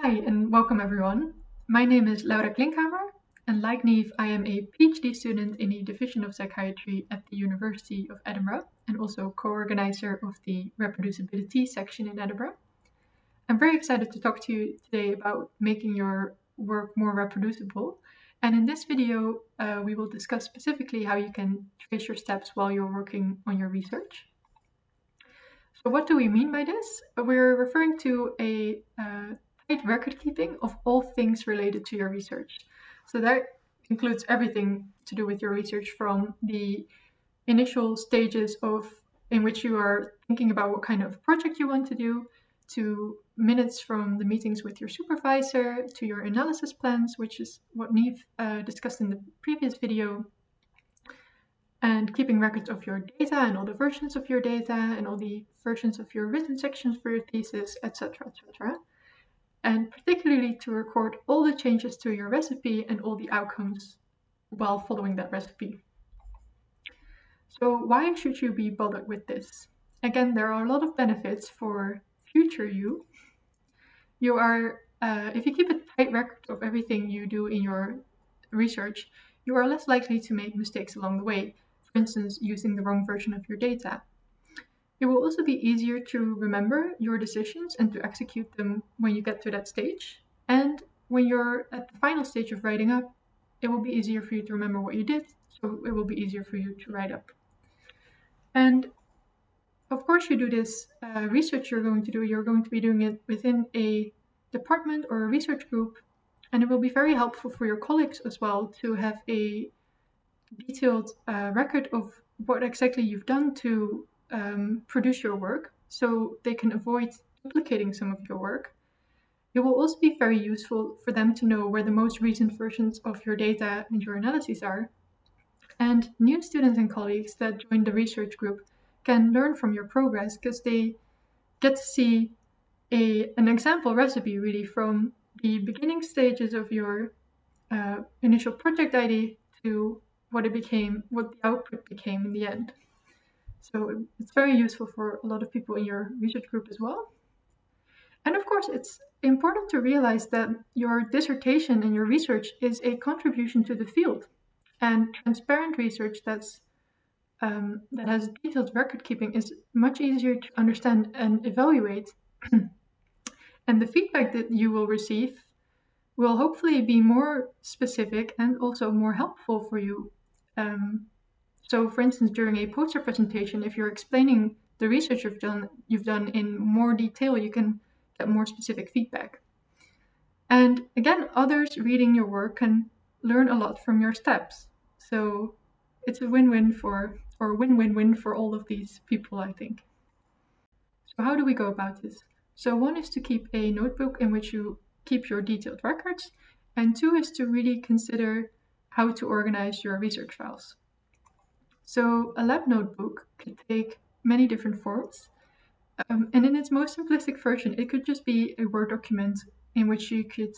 Hi and welcome everyone. My name is Laura Klinkhammer and like Neve, I am a PhD student in the Division of Psychiatry at the University of Edinburgh and also co-organizer of the reproducibility section in Edinburgh. I'm very excited to talk to you today about making your work more reproducible. And in this video, uh, we will discuss specifically how you can trace your steps while you're working on your research. So what do we mean by this? We're referring to a uh, record keeping of all things related to your research. So that includes everything to do with your research from the initial stages of in which you are thinking about what kind of project you want to do to minutes from the meetings with your supervisor to your analysis plans, which is what Neve uh, discussed in the previous video, and keeping records of your data and all the versions of your data and all the versions of your written sections for your thesis, etc., etc. And particularly to record all the changes to your recipe and all the outcomes while following that recipe. So why should you be bothered with this? Again, there are a lot of benefits for future you. You are, uh, if you keep a tight record of everything you do in your research, you are less likely to make mistakes along the way for instance, using the wrong version of your data. It will also be easier to remember your decisions and to execute them when you get to that stage. And when you're at the final stage of writing up, it will be easier for you to remember what you did, so it will be easier for you to write up. And of course, you do this uh, research you're going to do, you're going to be doing it within a department or a research group, and it will be very helpful for your colleagues as well to have a detailed uh, record of what exactly you've done to um, produce your work so they can avoid duplicating some of your work. It will also be very useful for them to know where the most recent versions of your data and your analyses are. And new students and colleagues that join the research group can learn from your progress because they get to see a, an example recipe really from the beginning stages of your uh, initial project ID to what it became, what the output became in the end. So it's very useful for a lot of people in your research group as well. And of course, it's important to realize that your dissertation and your research is a contribution to the field. And transparent research that's um, that has detailed record keeping is much easier to understand and evaluate. and the feedback that you will receive will hopefully be more specific and also more helpful for you um, so for instance, during a poster presentation, if you're explaining the research you've done, you've done in more detail, you can get more specific feedback. And again, others reading your work can learn a lot from your steps. So it's a win-win for, or win-win-win for all of these people, I think. So how do we go about this? So one is to keep a notebook in which you keep your detailed records, and two is to really consider how to organize your research files. So a lab notebook could take many different forms. Um, and in its most simplistic version, it could just be a Word document in which you could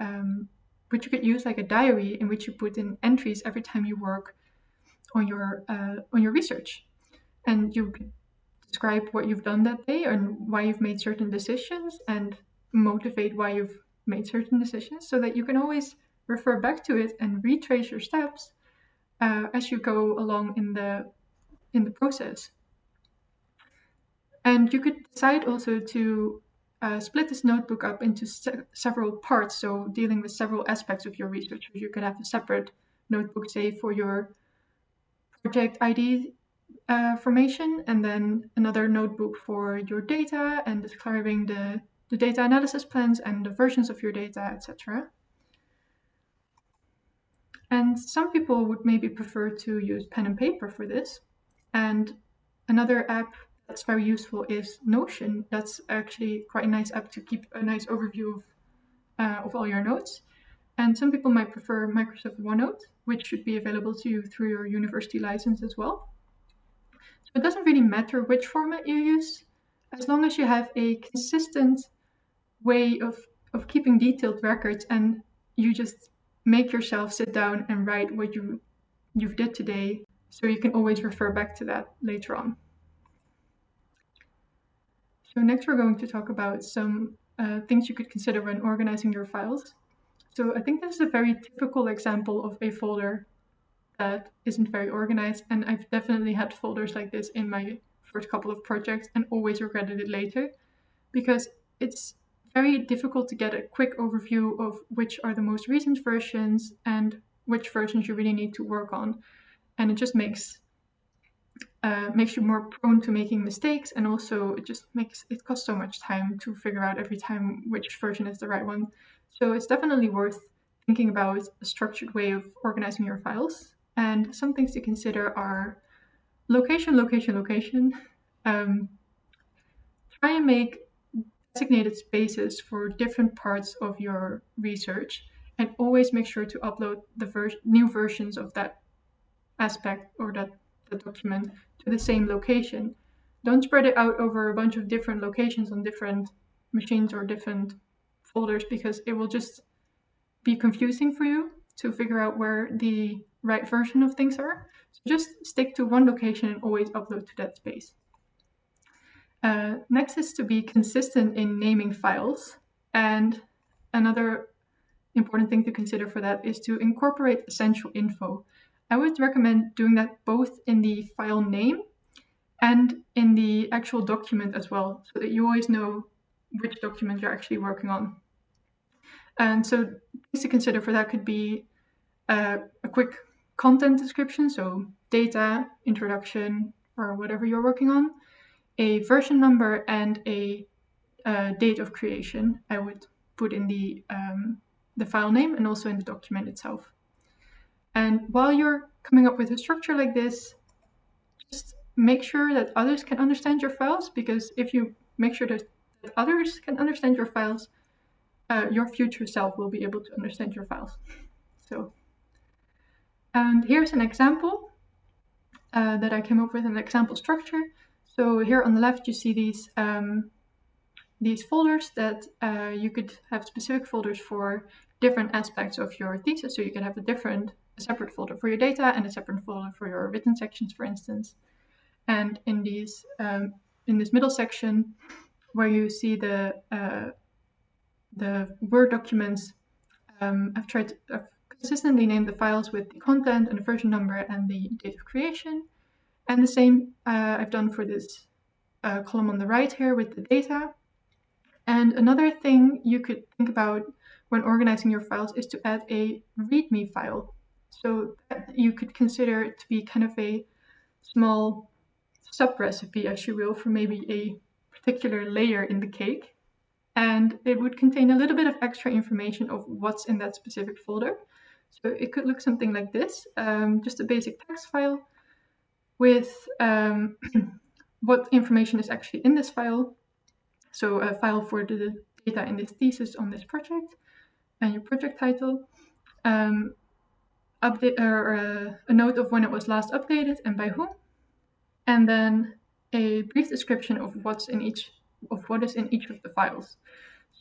um, which you could use like a diary in which you put in entries every time you work on your uh, on your research, and you describe what you've done that day and why you've made certain decisions and motivate why you've made certain decisions, so that you can always refer back to it and retrace your steps uh, as you go along in the in the process. And you could decide also to uh, split this notebook up into se several parts, so dealing with several aspects of your research. You could have a separate notebook, say, for your project ID uh, formation, and then another notebook for your data and describing the, the data analysis plans and the versions of your data, etc. And some people would maybe prefer to use pen and paper for this. And another app that's very useful is Notion. That's actually quite a nice app to keep a nice overview of, uh, of all your notes. And some people might prefer Microsoft OneNote, which should be available to you through your university license as well. So it doesn't really matter which format you use, as long as you have a consistent way of, of keeping detailed records and you just make yourself sit down and write what you you've did today so you can always refer back to that later on. So next we're going to talk about some uh, things you could consider when organizing your files. So I think this is a very typical example of a folder that isn't very organized. And I've definitely had folders like this in my first couple of projects and always regretted it later because it's very difficult to get a quick overview of which are the most recent versions and which versions you really need to work on. And it just makes uh, makes you more prone to making mistakes and also it just makes it costs so much time to figure out every time which version is the right one. So it's definitely worth thinking about a structured way of organizing your files. And some things to consider are location location location. Um, try and make designated spaces for different parts of your research and always make sure to upload the ver new versions of that aspect or that the document to the same location. Don't spread it out over a bunch of different locations on different machines or different folders because it will just be confusing for you to figure out where the right version of things are. So just stick to one location and always upload to that space. Uh, next is to be consistent in naming files. And another important thing to consider for that is to incorporate essential info. I would recommend doing that both in the file name and in the actual document as well, so that you always know which document you're actually working on. And so things to consider for that could be uh, a quick content description, so data, introduction, or whatever you're working on, a version number, and a uh, date of creation. I would put in the, um, the file name and also in the document itself. And while you're coming up with a structure like this, just make sure that others can understand your files because if you make sure that, others can understand your files, uh, your future self will be able to understand your files. So, and here's an example uh, that I came up with an example structure. So here on the left, you see these um, these folders that uh, you could have specific folders for different aspects of your thesis. So you can have a different a separate folder for your data and a separate folder for your written sections, for instance. And in these, um, in this middle section, where you see the uh, the Word documents, um, I've tried to, I've consistently named the files with the content and the version number and the date of creation. And the same uh, I've done for this uh, column on the right here with the data. And another thing you could think about when organizing your files is to add a README file. So you could consider it to be kind of a small sub-recipe, as you will, for maybe a particular layer in the cake. And it would contain a little bit of extra information of what's in that specific folder. So it could look something like this, um, just a basic text file with um, what information is actually in this file. So a file for the data in this thesis on this project and your project title. Um, update or uh, a note of when it was last updated and by whom, and then a brief description of what's in each of what is in each of the files.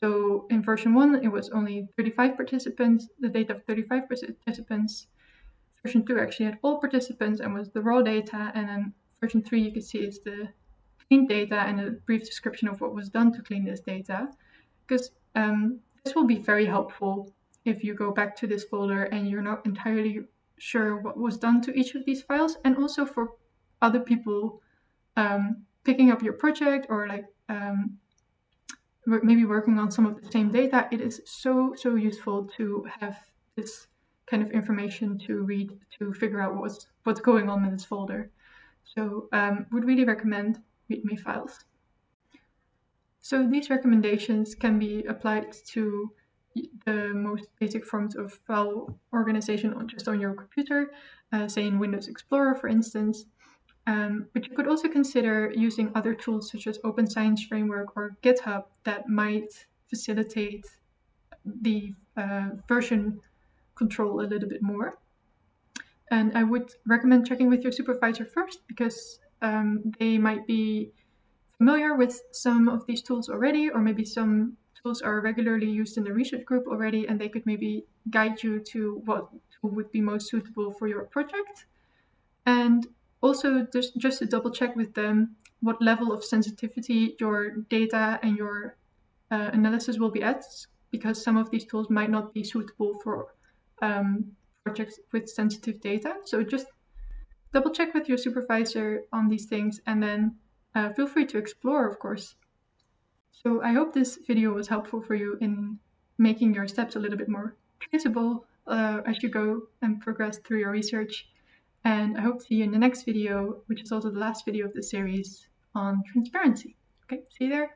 So in version one, it was only 35 participants, the data of 35 participants. Version two actually had all participants and was the raw data, and then version three you can see is the cleaned data and a brief description of what was done to clean this data, because um, this will be very helpful if you go back to this folder and you're not entirely sure what was done to each of these files and also for other people um, picking up your project or like um, maybe working on some of the same data, it is so, so useful to have this kind of information to read to figure out what's, what's going on in this folder. So um, would really recommend README files. So these recommendations can be applied to the most basic forms of file organization on just on your computer, uh, say in Windows Explorer, for instance. Um, but you could also consider using other tools such as Open Science Framework or GitHub that might facilitate the uh, version control a little bit more. And I would recommend checking with your supervisor first because um, they might be familiar with some of these tools already, or maybe some tools are regularly used in the research group already and they could maybe guide you to what would be most suitable for your project. And also just, just to double check with them what level of sensitivity your data and your uh, analysis will be at because some of these tools might not be suitable for um, projects with sensitive data. So just double check with your supervisor on these things and then uh, feel free to explore, of course. So I hope this video was helpful for you in making your steps a little bit more traceable uh, as you go and progress through your research. And I hope to see you in the next video, which is also the last video of the series on transparency. Okay, see you there.